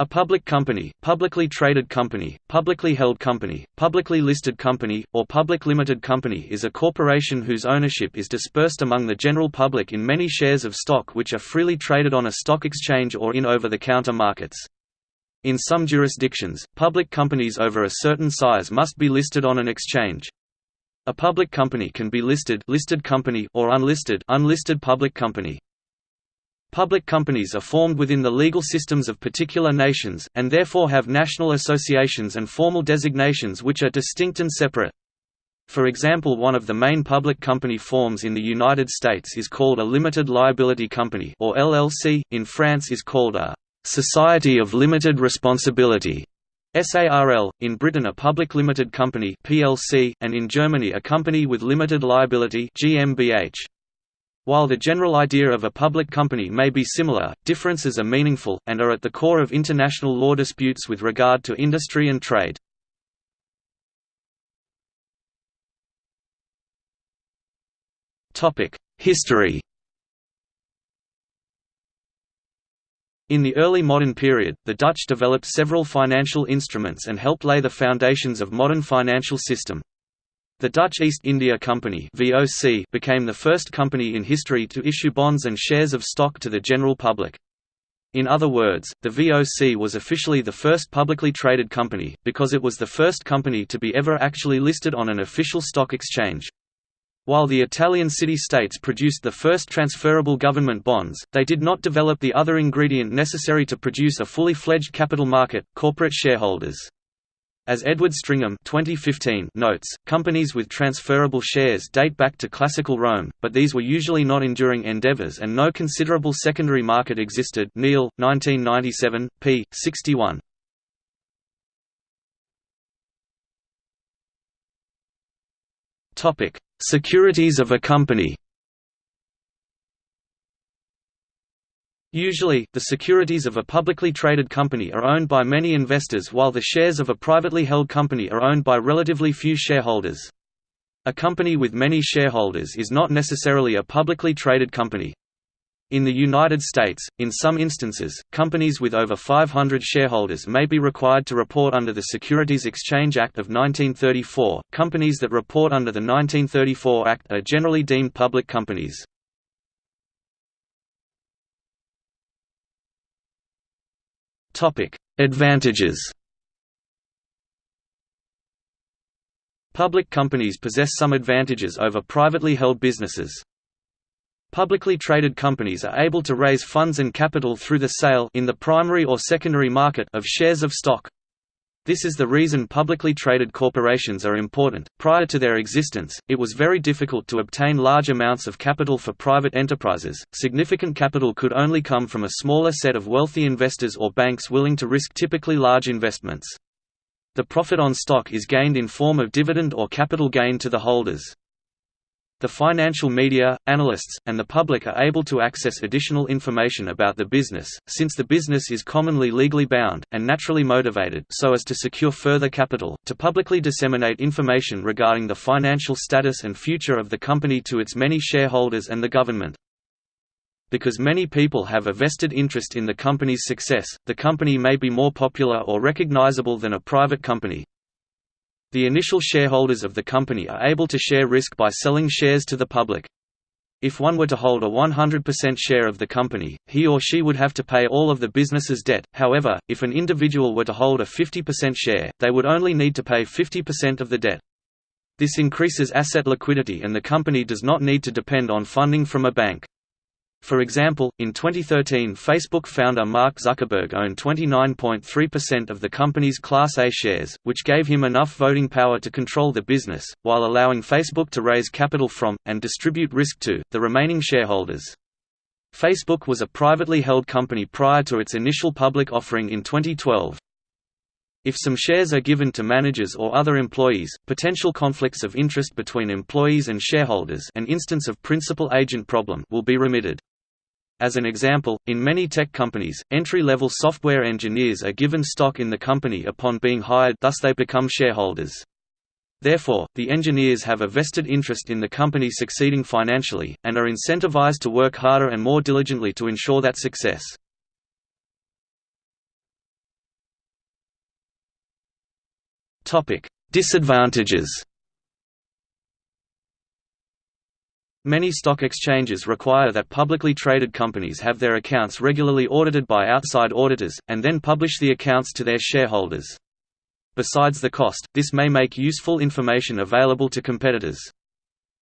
A public company, publicly traded company, publicly held company, publicly listed company, or public limited company is a corporation whose ownership is dispersed among the general public in many shares of stock which are freely traded on a stock exchange or in over-the-counter markets. In some jurisdictions, public companies over a certain size must be listed on an exchange. A public company can be listed, listed company or unlisted, unlisted public company. Public companies are formed within the legal systems of particular nations, and therefore have national associations and formal designations which are distinct and separate. For example one of the main public company forms in the United States is called a limited liability company or LLC, in France is called a «society of limited responsibility» SARL, in Britain a public limited company PLC, and in Germany a company with limited liability GmbH. While the general idea of a public company may be similar, differences are meaningful, and are at the core of international law disputes with regard to industry and trade. History In the early modern period, the Dutch developed several financial instruments and helped lay the foundations of modern financial system. The Dutch East India Company (VOC) became the first company in history to issue bonds and shares of stock to the general public. In other words, the VOC was officially the first publicly traded company, because it was the first company to be ever actually listed on an official stock exchange. While the Italian city-states produced the first transferable government bonds, they did not develop the other ingredient necessary to produce a fully fledged capital market, corporate shareholders. As Edward Stringham 2015 notes, companies with transferable shares date back to classical Rome, but these were usually not enduring endeavors and no considerable secondary market existed Neal, 1997, p. 61. Securities of a company Usually, the securities of a publicly traded company are owned by many investors while the shares of a privately held company are owned by relatively few shareholders. A company with many shareholders is not necessarily a publicly traded company. In the United States, in some instances, companies with over 500 shareholders may be required to report under the Securities Exchange Act of 1934. Companies that report under the 1934 Act are generally deemed public companies. Advantages Public companies possess some advantages over privately held businesses. Publicly traded companies are able to raise funds and capital through the sale in the primary or secondary market of shares of stock. This is the reason publicly traded corporations are important. Prior to their existence, it was very difficult to obtain large amounts of capital for private enterprises. Significant capital could only come from a smaller set of wealthy investors or banks willing to risk typically large investments. The profit on stock is gained in form of dividend or capital gain to the holders. The financial media, analysts, and the public are able to access additional information about the business, since the business is commonly legally bound, and naturally motivated so as to secure further capital, to publicly disseminate information regarding the financial status and future of the company to its many shareholders and the government. Because many people have a vested interest in the company's success, the company may be more popular or recognizable than a private company, the initial shareholders of the company are able to share risk by selling shares to the public. If one were to hold a 100% share of the company, he or she would have to pay all of the business's debt, however, if an individual were to hold a 50% share, they would only need to pay 50% of the debt. This increases asset liquidity and the company does not need to depend on funding from a bank. For example, in 2013 Facebook founder Mark Zuckerberg owned 29.3% of the company's Class A shares, which gave him enough voting power to control the business, while allowing Facebook to raise capital from, and distribute risk to, the remaining shareholders. Facebook was a privately held company prior to its initial public offering in 2012. If some shares are given to managers or other employees, potential conflicts of interest between employees and shareholders an instance of principal-agent problem will be remitted. As an example, in many tech companies, entry-level software engineers are given stock in the company upon being hired thus they become shareholders. Therefore, the engineers have a vested interest in the company succeeding financially, and are incentivized to work harder and more diligently to ensure that success. Disadvantages Many stock exchanges require that publicly traded companies have their accounts regularly audited by outside auditors, and then publish the accounts to their shareholders. Besides the cost, this may make useful information available to competitors.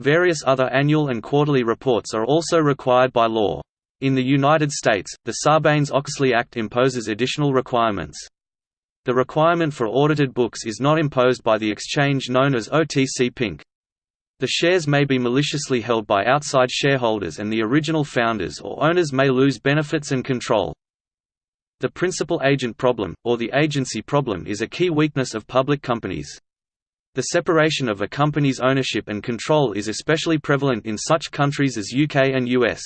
Various other annual and quarterly reports are also required by law. In the United States, the Sarbanes-Oxley Act imposes additional requirements. The requirement for audited books is not imposed by the exchange known as OTC Pink. The shares may be maliciously held by outside shareholders and the original founders or owners may lose benefits and control. The principal agent problem, or the agency problem is a key weakness of public companies. The separation of a company's ownership and control is especially prevalent in such countries as UK and US.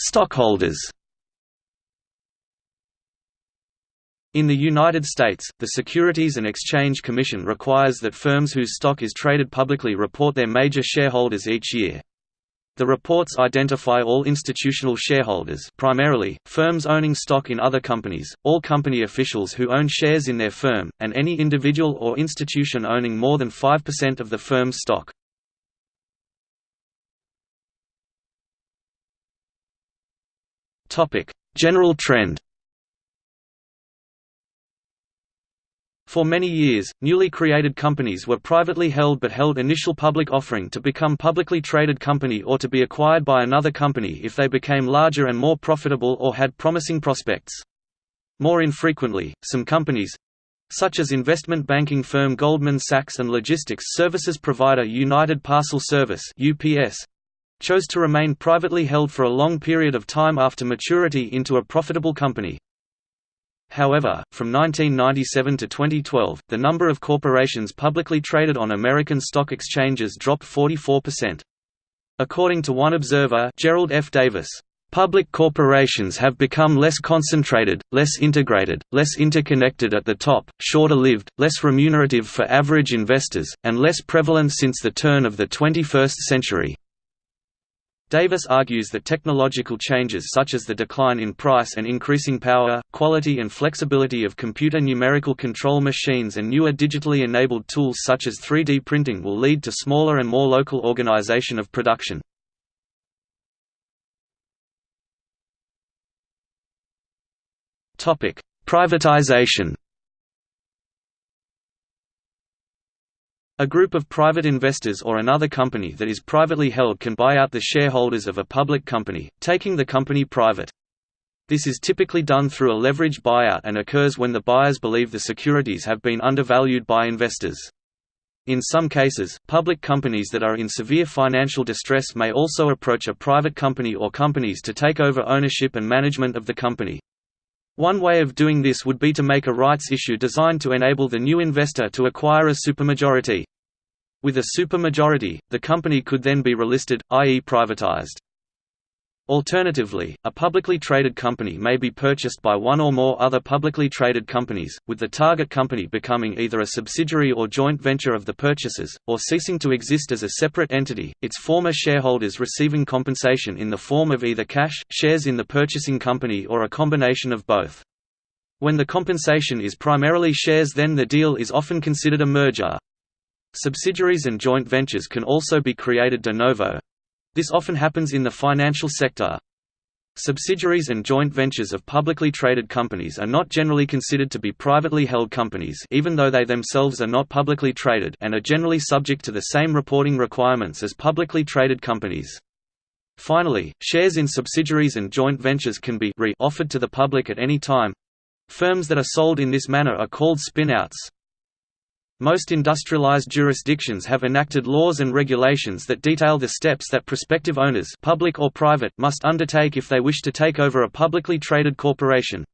Stockholders In the United States, the Securities and Exchange Commission requires that firms whose stock is traded publicly report their major shareholders each year. The reports identify all institutional shareholders primarily, firms owning stock in other companies, all company officials who own shares in their firm, and any individual or institution owning more than 5% of the firm's stock. General trend For many years, newly created companies were privately held but held initial public offering to become publicly traded company or to be acquired by another company if they became larger and more profitable or had promising prospects. More infrequently, some companies—such as investment banking firm Goldman Sachs and logistics services provider United Parcel Service chose to remain privately held for a long period of time after maturity into a profitable company. However, from 1997 to 2012, the number of corporations publicly traded on American stock exchanges dropped 44%. According to one observer Gerald F. Davis, Public corporations have become less concentrated, less integrated, less interconnected at the top, shorter lived, less remunerative for average investors, and less prevalent since the turn of the 21st century. Davis argues that technological changes such as the decline in price and increasing power, quality and flexibility of computer numerical control machines and newer digitally enabled tools such as 3D printing will lead to smaller and more local organization of production. Privatization A group of private investors or another company that is privately held can buy out the shareholders of a public company, taking the company private. This is typically done through a leveraged buyout and occurs when the buyers believe the securities have been undervalued by investors. In some cases, public companies that are in severe financial distress may also approach a private company or companies to take over ownership and management of the company. One way of doing this would be to make a rights issue designed to enable the new investor to acquire a supermajority. With a supermajority, the company could then be relisted, i.e. privatized. Alternatively, a publicly traded company may be purchased by one or more other publicly traded companies, with the target company becoming either a subsidiary or joint venture of the purchasers, or ceasing to exist as a separate entity, its former shareholders receiving compensation in the form of either cash, shares in the purchasing company or a combination of both. When the compensation is primarily shares then the deal is often considered a merger. Subsidiaries and joint ventures can also be created de novo. This often happens in the financial sector. Subsidiaries and joint ventures of publicly traded companies are not generally considered to be privately held companies even though they themselves are not publicly traded and are generally subject to the same reporting requirements as publicly traded companies. Finally, shares in subsidiaries and joint ventures can be re-offered to the public at any time. Firms that are sold in this manner are called spin-outs. Most industrialized jurisdictions have enacted laws and regulations that detail the steps that prospective owners public or private must undertake if they wish to take over a publicly traded corporation.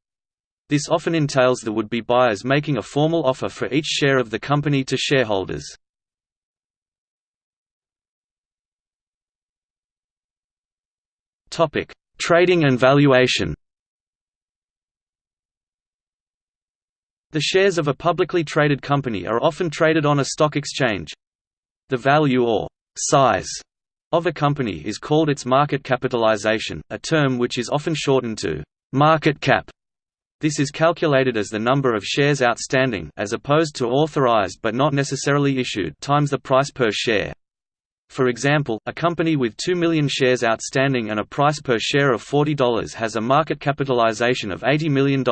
This often entails the would-be buyers making a formal offer for each share of the company to shareholders. Trading and valuation The shares of a publicly traded company are often traded on a stock exchange. The value or size of a company is called its market capitalization, a term which is often shortened to market cap. This is calculated as the number of shares outstanding as opposed to authorized but not necessarily issued times the price per share. For example, a company with 2 million shares outstanding and a price per share of $40 has a market capitalization of $80 million.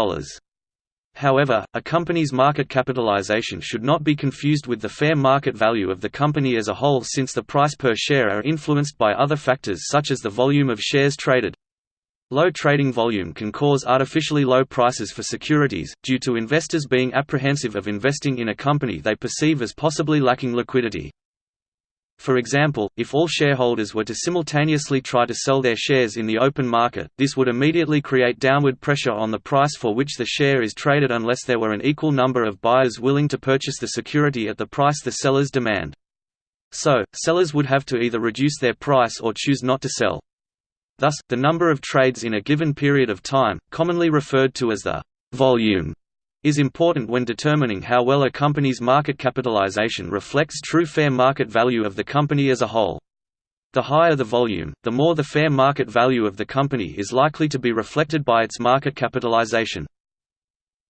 However, a company's market capitalization should not be confused with the fair market value of the company as a whole since the price per share are influenced by other factors such as the volume of shares traded. Low trading volume can cause artificially low prices for securities, due to investors being apprehensive of investing in a company they perceive as possibly lacking liquidity. For example, if all shareholders were to simultaneously try to sell their shares in the open market, this would immediately create downward pressure on the price for which the share is traded unless there were an equal number of buyers willing to purchase the security at the price the sellers demand. So, sellers would have to either reduce their price or choose not to sell. Thus, the number of trades in a given period of time, commonly referred to as the volume is important when determining how well a company's market capitalization reflects true fair market value of the company as a whole. The higher the volume, the more the fair market value of the company is likely to be reflected by its market capitalization.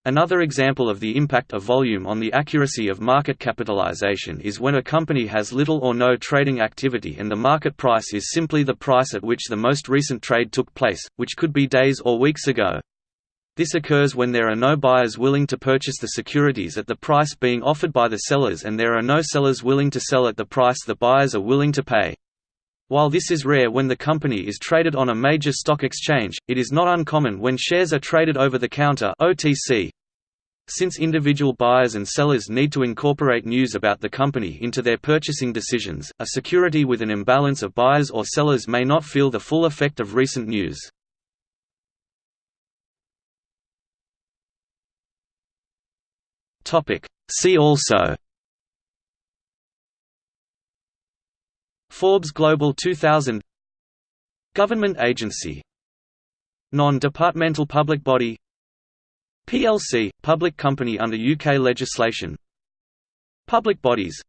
Another example of the impact of volume on the accuracy of market capitalization is when a company has little or no trading activity and the market price is simply the price at which the most recent trade took place, which could be days or weeks ago. This occurs when there are no buyers willing to purchase the securities at the price being offered by the sellers and there are no sellers willing to sell at the price the buyers are willing to pay. While this is rare when the company is traded on a major stock exchange, it is not uncommon when shares are traded over the counter OTC. Since individual buyers and sellers need to incorporate news about the company into their purchasing decisions, a security with an imbalance of buyers or sellers may not feel the full effect of recent news. Topic. See also. Forbes Global 2000 Government agency. Non-departmental public body. PLC – public company under UK legislation. Public bodies.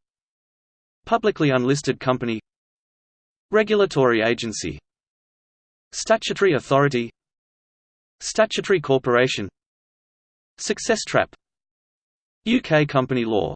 Publicly unlisted company. Regulatory agency. Statutory authority. Statutory corporation. Success trap UK company law